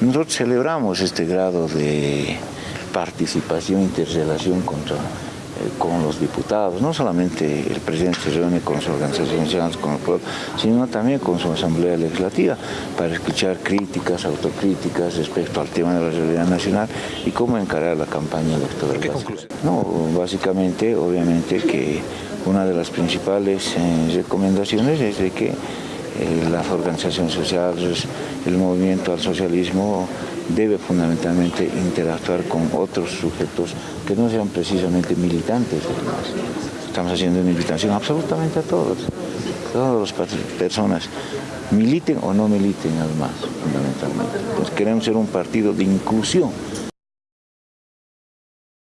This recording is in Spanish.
Nosotros celebramos este grado de participación, interrelación contra eh, con los diputados, no solamente el presidente se reúne con su organización nacional, con el pueblo, sino también con su asamblea legislativa para escuchar críticas, autocríticas respecto al tema de la realidad nacional y cómo encarar la campaña electoral. ¿Qué conclusión? No, básicamente, obviamente que una de las principales eh, recomendaciones es de que eh, las organizaciones sociales, el movimiento al socialismo debe fundamentalmente interactuar con otros sujetos que no sean precisamente militantes. Estamos haciendo una invitación absolutamente a todos, todas las personas, militen o no militen al MAS, fundamentalmente. Pues queremos ser un partido de inclusión